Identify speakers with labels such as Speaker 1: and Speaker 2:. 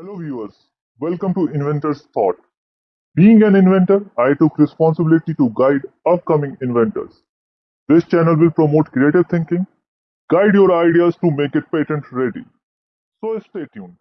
Speaker 1: Hello viewers, welcome to Inventor's Thought. Being an inventor, I took responsibility to guide upcoming inventors. This channel will promote creative thinking, guide your ideas to make it patent ready. So stay tuned.